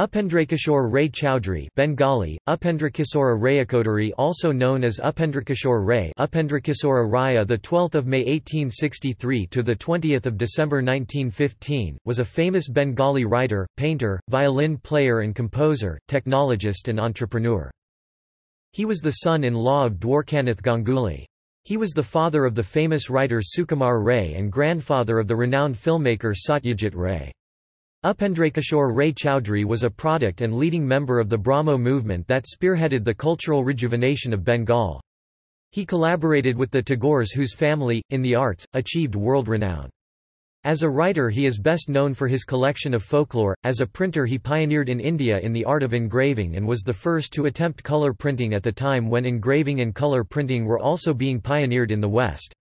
Upendrakishore Ray Chowdhury Bengali, Upendrakishora Rayakodari also known as Upendrakishore Ray Upendrakishora Raya the 12th of May 1863 to the 20th of December 1915 was a famous Bengali writer, painter, violin player and composer, technologist and entrepreneur. He was the son-in-law of Dwarkanath Ganguly. He was the father of the famous writer Sukumar Ray and grandfather of the renowned filmmaker Satyajit Ray. Upendrakishore Ray Chowdhury was a product and leading member of the Brahmo movement that spearheaded the cultural rejuvenation of Bengal. He collaborated with the Tagores whose family, in the arts, achieved world renown. As a writer he is best known for his collection of folklore, as a printer he pioneered in India in the art of engraving and was the first to attempt colour printing at the time when engraving and colour printing were also being pioneered in the West.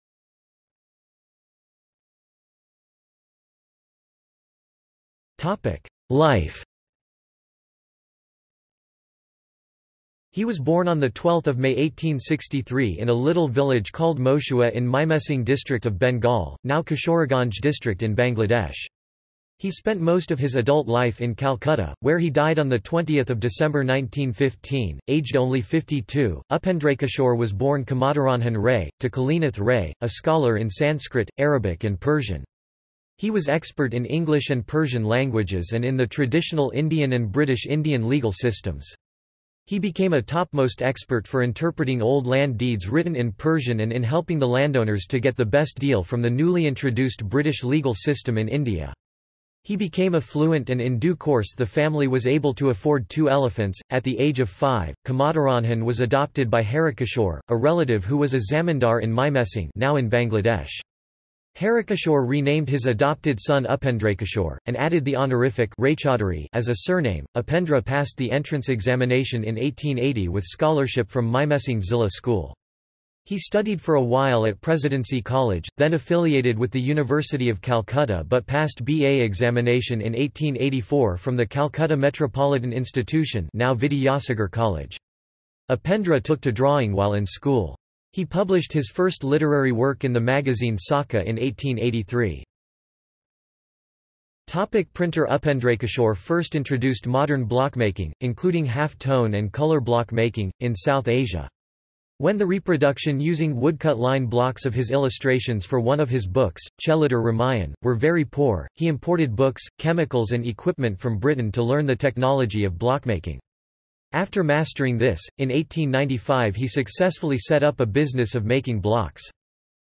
Life He was born on 12 May 1863 in a little village called Moshua in Mymensingh district of Bengal, now Kishoreganj district in Bangladesh. He spent most of his adult life in Calcutta, where he died on 20 December 1915, aged only 52. Upendrakishore was born Kamadaranjan Ray, to Kalinath Ray, a scholar in Sanskrit, Arabic and Persian. He was expert in English and Persian languages and in the traditional Indian and British Indian legal systems. He became a topmost expert for interpreting old land deeds written in Persian and in helping the landowners to get the best deal from the newly introduced British legal system in India. He became affluent and in due course the family was able to afford two elephants. At the age of five, Kamadaranjan was adopted by Harikishore, a relative who was a zamindar in Mymensingh now in Bangladesh. Harikishore renamed his adopted son Upendrakishore, and added the honorific as a surname. Upendra passed the entrance examination in 1880 with scholarship from Mymensingh Zilla School. He studied for a while at Presidency College, then affiliated with the University of Calcutta but passed BA examination in 1884 from the Calcutta Metropolitan Institution now Vidyasagar College. Upendra took to drawing while in school. He published his first literary work in the magazine Saka in 1883. Topic printer Upendrakishore first introduced modern blockmaking, including half-tone and color block making, in South Asia. When the reproduction using woodcut line blocks of his illustrations for one of his books, Chelitur Ramayan, were very poor, he imported books, chemicals and equipment from Britain to learn the technology of blockmaking. After mastering this, in 1895 he successfully set up a business of making blocks.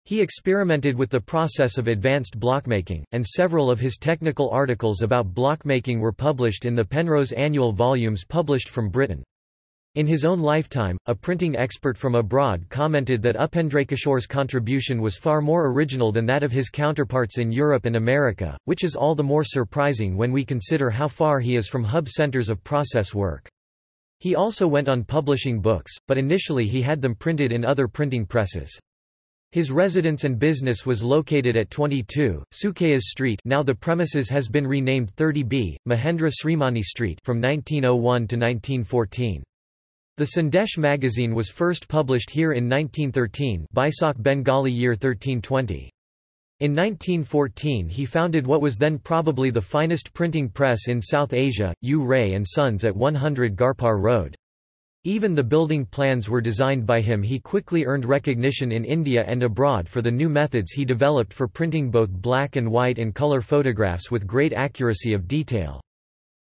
He experimented with the process of advanced blockmaking, and several of his technical articles about blockmaking were published in the Penrose annual volumes published from Britain. In his own lifetime, a printing expert from abroad commented that Upendrakishore's contribution was far more original than that of his counterparts in Europe and America, which is all the more surprising when we consider how far he is from hub centers of process work. He also went on publishing books, but initially he had them printed in other printing presses. His residence and business was located at 22, Sukayas Street now the premises has been renamed 30B, Mahendra Srimani Street from 1901 to 1914. The Sandesh magazine was first published here in 1913 Baisakh Bengali year 1320. In 1914 he founded what was then probably the finest printing press in South Asia, U. Ray & Sons at 100 Garpar Road. Even the building plans were designed by him he quickly earned recognition in India and abroad for the new methods he developed for printing both black and white and color photographs with great accuracy of detail.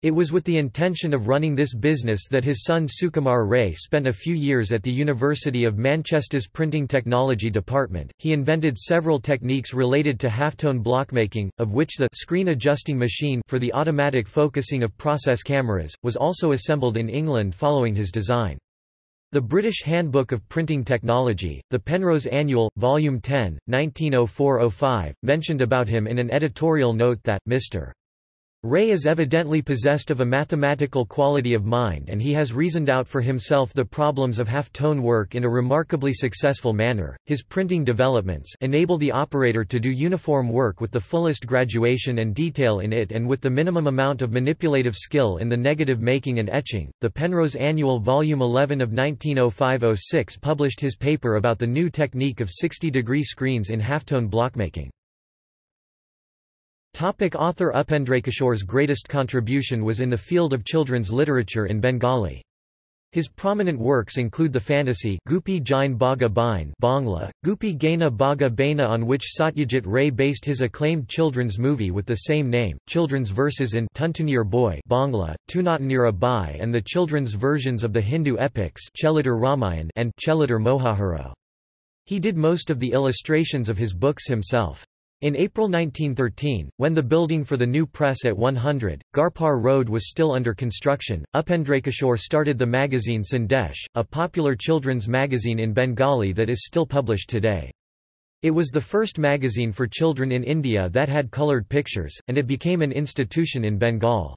It was with the intention of running this business that his son Sukumar Ray spent a few years at the University of Manchester's Printing Technology Department. He invented several techniques related to halftone blockmaking, of which the screen adjusting machine for the automatic focusing of process cameras was also assembled in England following his design. The British Handbook of Printing Technology, the Penrose Annual, Volume 10, 1904-05, mentioned about him in an editorial note that, Mr. Ray is evidently possessed of a mathematical quality of mind and he has reasoned out for himself the problems of half-tone work in a remarkably successful manner. His printing developments enable the operator to do uniform work with the fullest graduation and detail in it and with the minimum amount of manipulative skill in the negative making and etching. The Penrose Annual Volume 11 of 1905-06 published his paper about the new technique of 60-degree screens in halftone blockmaking. Topic author Upendrakishore's greatest contribution was in the field of children's literature in Bengali. His prominent works include the fantasy Goopy Gyne Bagha Byne Bangla, Gupi Gaina Baga Baina on which Satyajit Ray based his acclaimed children's movie with the same name, children's verses in Tuntunir Boi Bangla, Tunatanira Bai and the children's versions of the Hindu epics Chelitar Ramayan and Chelitar Mohaharo. He did most of the illustrations of his books himself. In April 1913, when the building for the new press at 100, Garpar Road was still under construction, Upendrakishore started the magazine Sandesh, a popular children's magazine in Bengali that is still published today. It was the first magazine for children in India that had coloured pictures, and it became an institution in Bengal.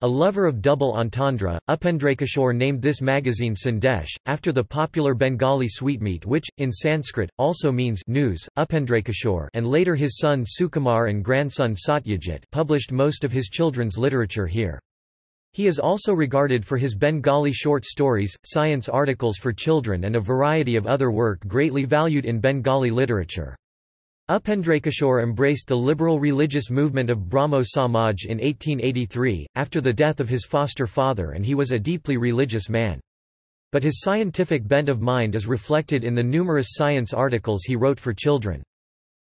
A lover of double entendre, Upendrakishore named this magazine Sandesh, after the popular Bengali sweetmeat which, in Sanskrit, also means news. Upendrakishore and later his son Sukumar and grandson Satyajit published most of his children's literature here. He is also regarded for his Bengali short stories, science articles for children and a variety of other work greatly valued in Bengali literature. Upendrakishore embraced the liberal religious movement of Brahmo Samaj in 1883, after the death of his foster father and he was a deeply religious man. But his scientific bent of mind is reflected in the numerous science articles he wrote for children.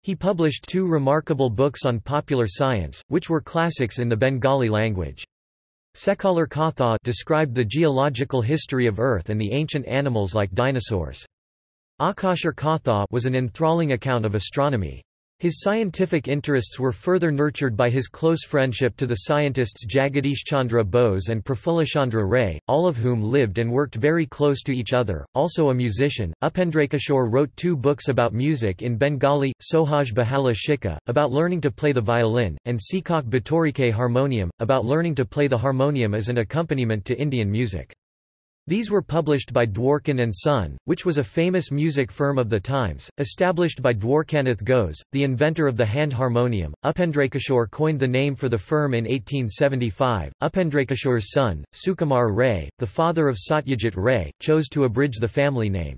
He published two remarkable books on popular science, which were classics in the Bengali language. Sekalar Katha described the geological history of Earth and the ancient animals like dinosaurs. Akashar Katha was an enthralling account of astronomy. His scientific interests were further nurtured by his close friendship to the scientists Jagadish Chandra Bose and Prafullachandra Ray, all of whom lived and worked very close to each other. Also a musician, Upendrakishore wrote two books about music in Bengali, Sohaj Bahala Shika, about learning to play the violin, and Sikak Batorike harmonium, about learning to play the harmonium as an accompaniment to Indian music. These were published by Dwarkin and Son, which was a famous music firm of the times, established by Dwarkanath Ghose, the inventor of the hand harmonium. Upendrakishore coined the name for the firm in 1875. Upendrakishore's son, Sukumar Ray, the father of Satyajit Ray, chose to abridge the family name.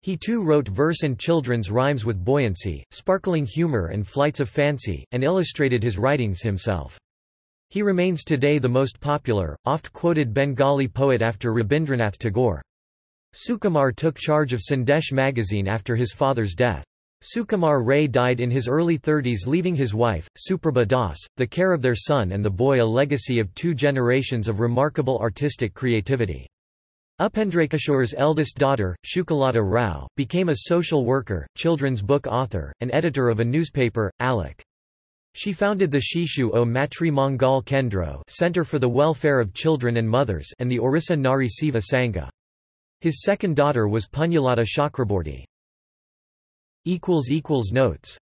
He too wrote verse and children's rhymes with buoyancy, sparkling humor and flights of fancy, and illustrated his writings himself. He remains today the most popular, oft-quoted Bengali poet after Rabindranath Tagore. Sukumar took charge of Sandesh magazine after his father's death. Sukumar Ray died in his early 30s leaving his wife, Suprabha Das, the care of their son and the boy a legacy of two generations of remarkable artistic creativity. Upendrakishore's eldest daughter, Sukhalata Rao, became a social worker, children's book author, and editor of a newspaper, Alok. She founded the Shishu o Matri Mangal Kendro Center for the Welfare of Children and Mothers and the Orissa Nari Seva Sangha. His second daughter was Punyalata Chakraborty. Notes